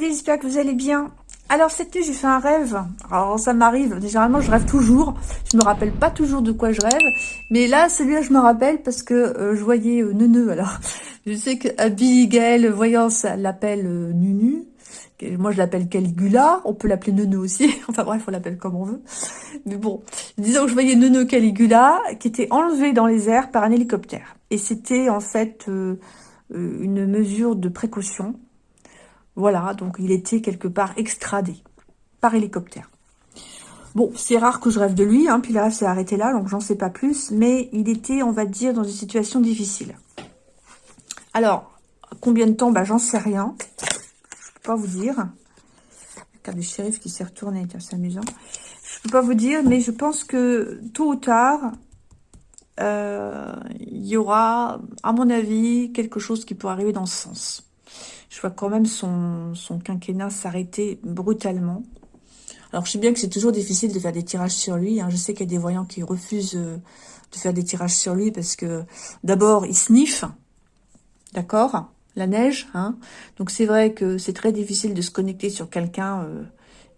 j'espère que vous allez bien. Alors cette nuit j'ai fait un rêve, alors ça m'arrive, généralement je rêve toujours, je me rappelle pas toujours de quoi je rêve, mais là celui-là je me rappelle parce que euh, je voyais euh, Neuneu, alors je sais que Abigail, voyant ça l'appelle euh, Nunu, moi je l'appelle Caligula, on peut l'appeler Neuneu aussi, enfin bref on l'appelle comme on veut, mais bon, disons que je voyais Neuneu Caligula qui était enlevé dans les airs par un hélicoptère, et c'était en fait euh, une mesure de précaution, voilà, donc il était quelque part extradé par hélicoptère. Bon, c'est rare que je rêve de lui, hein, puis là, c'est arrêté là, donc j'en sais pas plus, mais il était, on va dire, dans une situation difficile. Alors, combien de temps? Bah, j'en sais rien. Je peux pas vous dire. Carte du shérif qui s'est retourné, c'est amusant. Je peux pas vous dire, mais je pense que tôt ou tard, euh, il y aura, à mon avis, quelque chose qui pourrait arriver dans ce sens je vois quand même son, quinquennat s'arrêter brutalement. Alors, je sais bien que c'est toujours difficile de faire des tirages sur lui. Hein. Je sais qu'il y a des voyants qui refusent euh, de faire des tirages sur lui parce que, d'abord, il sniffe, d'accord La neige, hein Donc, c'est vrai que c'est très difficile de se connecter sur quelqu'un euh,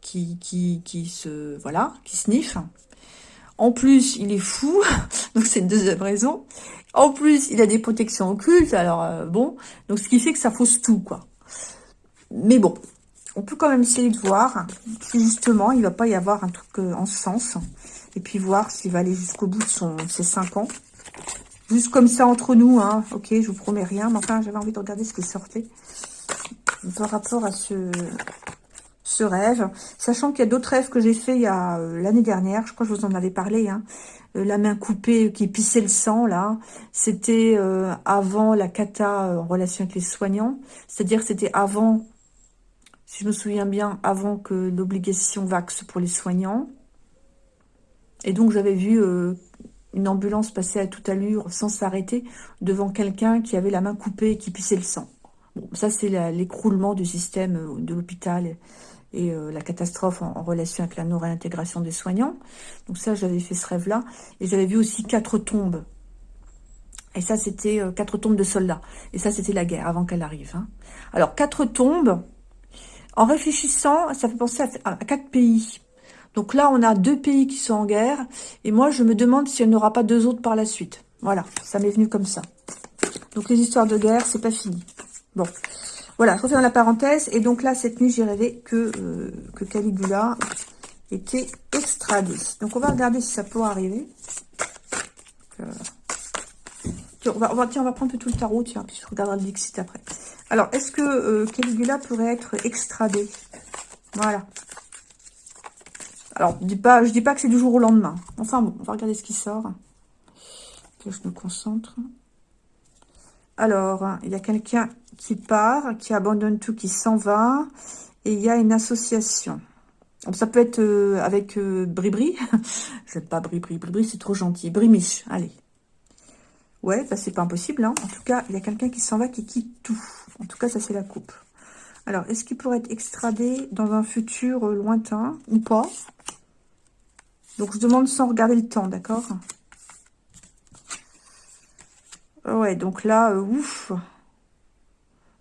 qui, qui, qui se... Voilà, qui sniffe. En plus, il est fou, donc c'est une deuxième raison. En plus, il a des protections occultes, alors euh, bon, donc ce qui fait que ça fausse tout, quoi. Mais bon, on peut quand même essayer de voir si justement il va pas y avoir un truc euh, en sens, et puis voir s'il va aller jusqu'au bout de son, ses 5 ans. Juste comme ça entre nous, hein, ok, je vous promets rien, mais enfin j'avais envie de regarder ce qui sortait par rapport à ce, ce rêve, sachant qu'il y a d'autres rêves que j'ai fait il y a euh, l'année dernière, je crois que je vous en avais parlé, hein, euh, la main coupée qui pissait le sang, là, c'était euh, avant la cata euh, en relation avec les soignants, c'est-à-dire c'était avant, si je me souviens bien, avant que l'obligation vaxe pour les soignants, et donc j'avais vu une ambulance passer à toute allure sans s'arrêter devant quelqu'un qui avait la main coupée et qui pissait le sang. Bon, ça c'est l'écroulement du système de l'hôpital et euh, la catastrophe en, relation avec la non-réintégration des soignants. Donc ça, j'avais fait ce rêve-là. Et j'avais vu aussi quatre tombes. Et ça, c'était euh, quatre tombes de soldats. Et ça, c'était la guerre, avant qu'elle arrive. Hein. Alors, quatre tombes, en réfléchissant, ça fait penser à, quatre pays. Donc là, on a deux pays qui sont en guerre. Et moi, je me demande s'il n'y en aura pas deux autres par la suite. Voilà, ça m'est venu comme ça. Donc les histoires de guerre, c'est pas fini. Bon, voilà, je referme la parenthèse. Et donc là, cette nuit, j'ai rêvé que, euh, que Caligula était extradé. Donc on va regarder si ça peut arriver. Euh, on, va, on, va, tiens, on va prendre tout le tarot, tiens, puis je regarderai le Dixit après. Alors, est-ce que euh, Caligula pourrait être extradé? Voilà. Alors, je dis pas, je dis pas que c'est du jour au lendemain. Enfin bon, on va regarder ce qui sort. Que je me concentre. Alors, il y a quelqu'un qui part, qui abandonne tout, qui s'en va. Et il y a une association. Ça peut être euh, avec euh, Bribri. Je pas Bribri. Bribri, c'est trop gentil. Brimiche, allez. Ouais, bah, c'est pas impossible. Hein. En tout cas, il y a quelqu'un qui s'en va, qui quitte tout. En tout cas, ça, c'est la coupe. Alors, est-ce qu'il pourrait être extradé dans un futur euh, lointain ou pas? Donc, je demande sans regarder le temps, d'accord? Ouais, donc là, euh, ouf.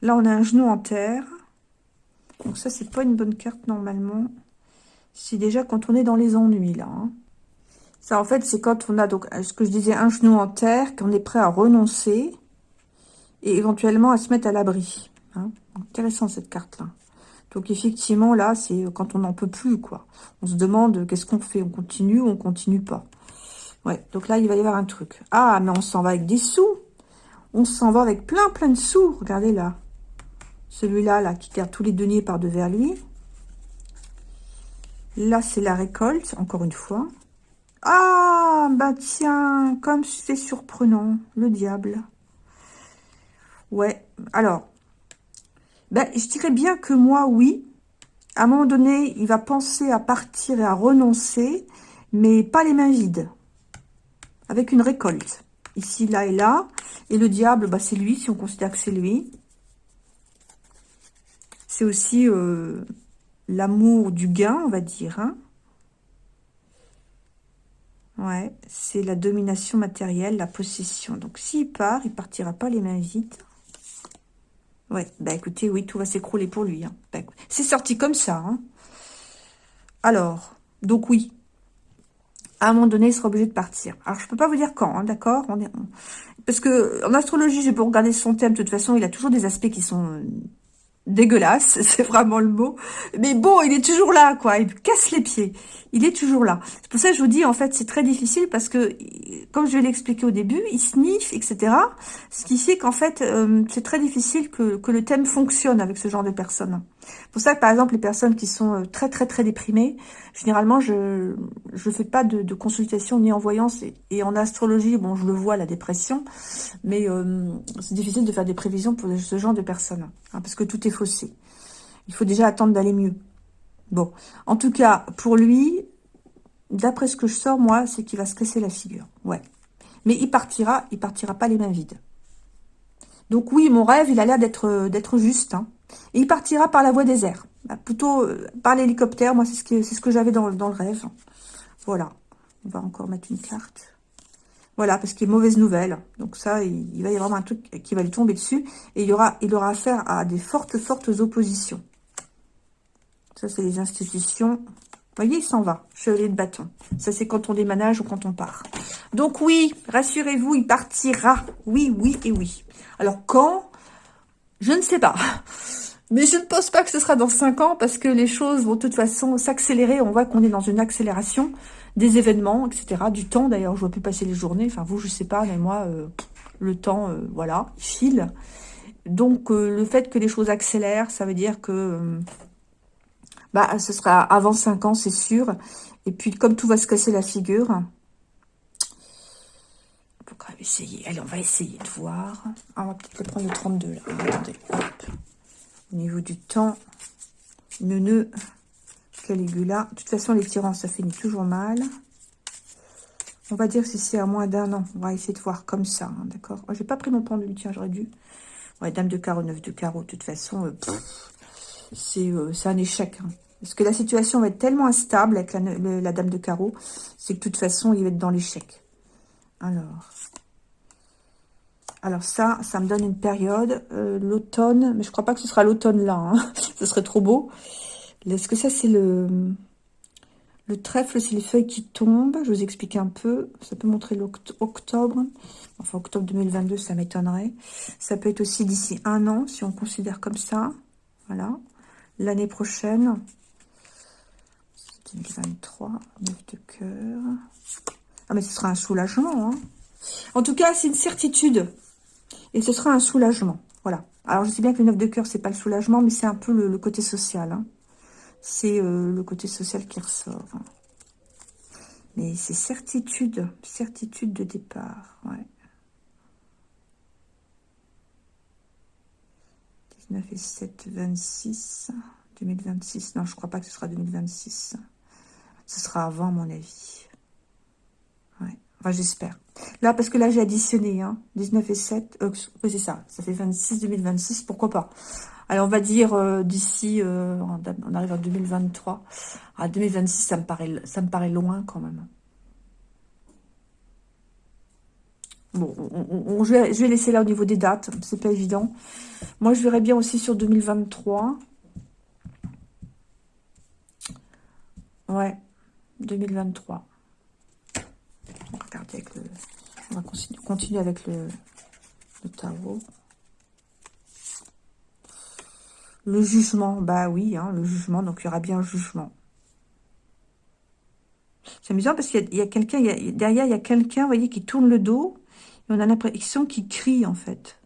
Là, on a un genou en terre. Donc ça, c'est pas une bonne carte normalement. C'est déjà quand on est dans les ennuis, là. Hein. Ça, en fait, c'est quand on a, donc, ce que je disais, un genou en terre, qu'on est prêt à renoncer et éventuellement à se mettre à l'abri. Hein. Intéressant, cette carte-là. Donc, effectivement, là, c'est quand on n'en peut plus, quoi. On se demande, qu'est-ce qu'on fait? On continue ou on continue pas? Ouais, donc là, il va y avoir un truc. Ah, mais on s'en va avec des sous on s'en va avec plein, plein de sous. Regardez là. Celui-là, là, qui garde tous les deniers par devers lui. Là, c'est la récolte, encore une fois. Ah, bah tiens, comme c'est surprenant, le diable. Ouais, alors, ben, je dirais bien que moi, oui. À un moment donné, il va penser à partir et à renoncer, mais pas les mains vides. Avec une récolte. Ici, là et là. Et le diable, bah, c'est lui, si on considère que c'est lui. C'est aussi euh, l'amour du gain, on va dire. Hein. Ouais, c'est la domination matérielle, la possession. Donc, s'il part, il partira pas les mains vides. Ouais, bah écoutez, oui, tout va s'écrouler pour lui. Hein. Bah, c'est sorti comme ça. Hein. Alors, donc oui, à un moment donné, il sera obligé de partir. Alors, je peux pas vous dire quand, hein, d'accord Parce que en astrologie, j'ai beau regarder son thème, de toute façon, il a toujours des aspects qui sont dégueulasse, c'est vraiment le mot. Mais bon, il est toujours là, quoi. Il casse les pieds. Il est toujours là. C'est pour ça que je vous dis, en fait, c'est très difficile parce que, comme je vais l'expliquer au début, il sniffe, etc. Ce qui fait qu'en fait, euh, c'est très difficile que, que le thème fonctionne avec ce genre de personnes. pour ça que, par exemple, les personnes qui sont euh, très, très, très déprimées, généralement, je je fais pas de, de consultation ni en voyance. Et, en astrologie, bon, je le vois, la dépression. Mais euh, c'est difficile de faire des prévisions pour ce genre de personnes. Hein, parce que tout est faussé. Il faut déjà attendre d'aller mieux. Bon, en tout cas, pour lui, d'après ce que je sors, moi, c'est qu'il va se casser la figure. Ouais. Mais il partira, il partira pas les mains vides. Donc oui, mon rêve, il a l'air d'être d'être juste. Hein. Il partira par la voie des airs. Bah, plutôt euh, par l'hélicoptère, moi, c'est ce que, ce que j'avais dans le rêve. Voilà. On va encore mettre une carte. Voilà, parce qu'il y a mauvaise nouvelle. Donc ça, il, va y avoir un truc qui va lui tomber dessus. Et il, y aura, il aura affaire à des fortes, fortes oppositions. Ça, c'est les institutions. Vous voyez, il s'en va. Chevalier de bâton. Ça, c'est quand on déménage ou quand on part. Donc oui, rassurez-vous, il partira. Oui, oui et oui. Alors quand? Je ne sais pas. Mais je ne pense pas que ce sera dans 5 ans parce que les choses vont de toute façon s'accélérer. On voit qu'on est dans une accélération des événements, etc. Du temps, d'ailleurs, je vois plus passer les journées. Enfin, vous, je sais pas, mais moi, euh, le temps, euh, voilà, il file. Donc, euh, le fait que les choses accélèrent, ça veut dire que bah, ce sera avant 5 ans, c'est sûr. Et puis, comme tout va se casser la figure, on peut quand même essayer. Allez, on va essayer de voir. Ah, on va peut-être prendre le 32, là. Attendez. Au niveau du temps, nœud Caligula. De toute façon, les tyrans, ça finit toujours mal. On va dire si c'est à moins d'un an. On va essayer de voir comme ça, hein, d'accord oh, J'ai pas pris mon pendule, tiens, j'aurais dû. Ouais, dame de carreau, neuf de carreau. De toute façon, euh, euh, c'est un échec. Hein. Parce que la situation va être tellement instable avec la, dame de carreau, c'est que de toute façon, il va être dans l'échec. Alors... Alors ça, ça me donne une période, euh, l'automne, mais je crois pas que ce sera l'automne là, hein. ce serait trop beau. Est-ce que ça, c'est le... Le trèfle, c'est les feuilles qui tombent? Je vous explique un peu. Ça peut montrer l'octobre. Enfin, octobre 2022, ça m'étonnerait. Ça peut être aussi d'ici un an, si on considère comme ça. Voilà. L'année prochaine. 2023. 9 de cœur. Ah, mais ce sera un soulagement. Hein. En tout cas, c'est une certitude. Et ce sera un soulagement. Voilà. Alors, je sais bien que le 9 de cœur, c'est pas le soulagement, mais c'est un peu le, côté social. Hein c'est euh, le côté social qui ressort. Mais c'est certitude, certitude de départ, ouais. 19 et 7, 26, 2026. Non, je crois pas que ce sera 2026. Ce sera avant, à mon avis. Ouais, enfin, j'espère. Là, parce que là, j'ai additionné, hein. 19 et 7, euh, c'est ça, ça fait 26, 2026, pourquoi pas alors, on va dire euh, d'ici, euh, on arrive en 2023. À 2026, ça me paraît, ça me paraît loin quand même. Bon, je, vais, laisser là au niveau des dates, c'est pas évident. Moi, je verrais bien aussi sur 2023. Ouais, 2023. On va, avec le, on va continuer, avec le tarot. Le jugement, bah oui, hein, le jugement, donc il y aura bien un jugement. C'est amusant parce qu'il y a, quelqu'un, derrière il y a quelqu'un, vous voyez, qui tourne le dos, et on a l'impression qu'il crie en fait.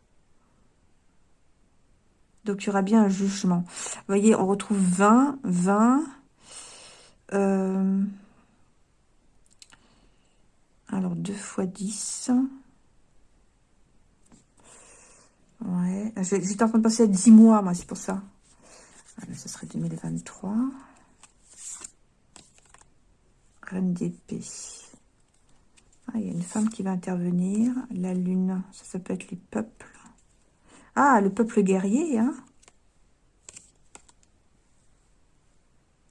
Donc il y aura bien un jugement. Vous voyez, on retrouve 20, 20, euh, alors 2 fois 10, Ouais, j'étais en train de penser à 10 mois, moi, c'est pour ça. Ah, ce serait 2023. Reine d'épée. Ah, il y a une femme qui va intervenir. La lune, ça, ça peut être les peuples. Ah, le peuple guerrier, hein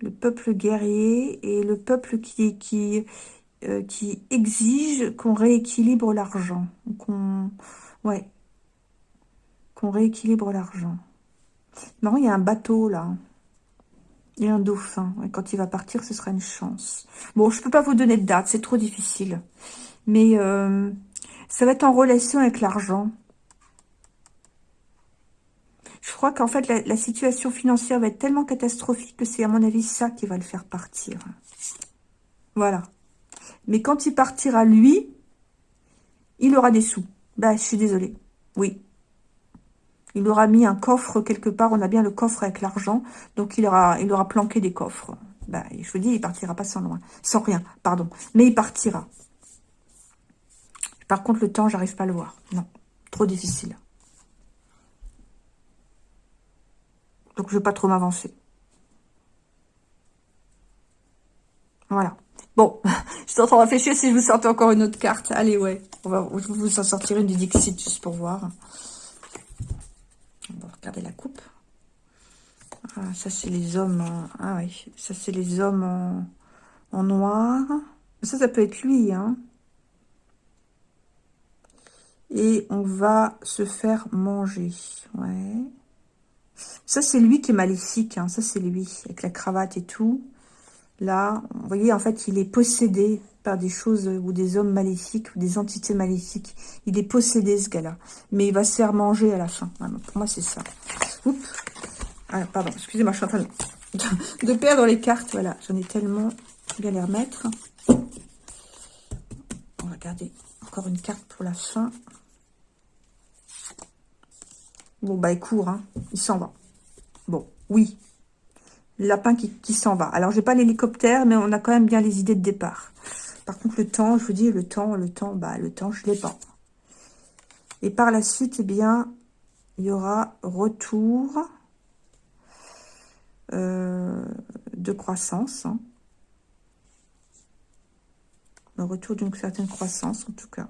Le peuple guerrier et le peuple qui, qui, euh, qui exige qu'on rééquilibre l'argent. Ouais, rééquilibre l'argent. Non, il y a un bateau, là. Et un dauphin. quand il va partir, ce sera une chance. Bon, je peux pas vous donner de date, c'est trop difficile. Mais euh, ça va être en relation avec l'argent. Je crois qu'en fait, la, situation financière va être tellement catastrophique que c'est, à mon avis, ça qui va le faire partir. Voilà. Mais quand il partira, lui, il aura des sous. Bah, je suis désolée. Oui. Il aura mis un coffre quelque part. On a bien le coffre avec l'argent. Donc, il aura, il aura planqué des coffres. Bah, je vous dis, il partira pas sans loin. Sans rien, pardon. Mais il partira. Par contre, le temps, j'arrive pas à le voir. Non. Trop difficile. Donc, je vais pas trop m'avancer. Voilà. Bon, je suis en train de réfléchir si je vous sortais encore une autre carte. Allez, ouais. On vous en sortir une du Dixit juste pour voir. Regarder la coupe. Ah, ça, c'est les hommes... Ah oui, ça, c'est les hommes en, en noir. Ça, ça peut être lui, hein. Et on va se faire manger. Ouais. Ça, c'est lui qui est maléfique. Hein. Ça, c'est lui, avec la cravate et tout. Là, vous voyez, en fait, il est possédé par des choses ou des hommes maléfiques ou des entités maléfiques. Il est possédé, ce gars-là. Mais il va se faire manger à la fin. pour moi, c'est ça. Oups. Ah, pardon, excusez-moi, je suis en train de, perdre les cartes. Voilà, j'en ai tellement bien les remettre. On va garder encore une carte pour la fin. Bon, bah, il court, hein. Il s'en va. Bon, oui. Lapin qui, s'en va. Alors, j'ai pas l'hélicoptère, mais on a quand même bien les idées de départ. Par contre, le temps, je vous dis, le temps, le temps, bah, le temps, je l'ai pas. Et par la suite, eh bien, il y aura retour euh, de croissance. Hein. Le retour d'une certaine croissance, en tout cas.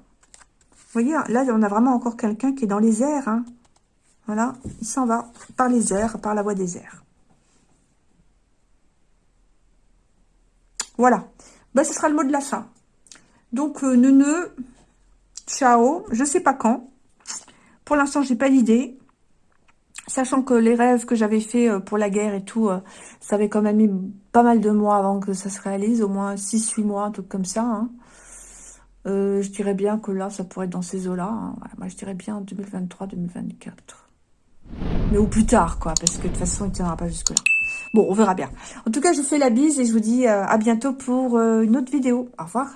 Vous voyez, là, on a vraiment encore quelqu'un qui est dans les airs. Hein. Voilà, il s'en va par les airs, par la voie des airs. Voilà, ben, ce sera le mot de la fin. Donc, euh, neuneu, ciao, je sais pas quand. Pour l'instant, j'ai pas d'idée. Sachant que les rêves que j'avais fait euh, pour la guerre et tout, euh, ça avait quand même mis pas mal de mois avant que ça se réalise, au moins 6-8 mois, un truc comme ça. Hein. je dirais bien que là, ça pourrait être dans ces eaux-là. Hein. moi, je dirais bien 2023-2024 mais au plus tard, quoi, parce que de toute façon, il ne tiendra pas jusque-là. Bon, on verra bien. En tout cas, je vous fais la bise et je vous dis euh, à bientôt pour euh, une autre vidéo. Au revoir.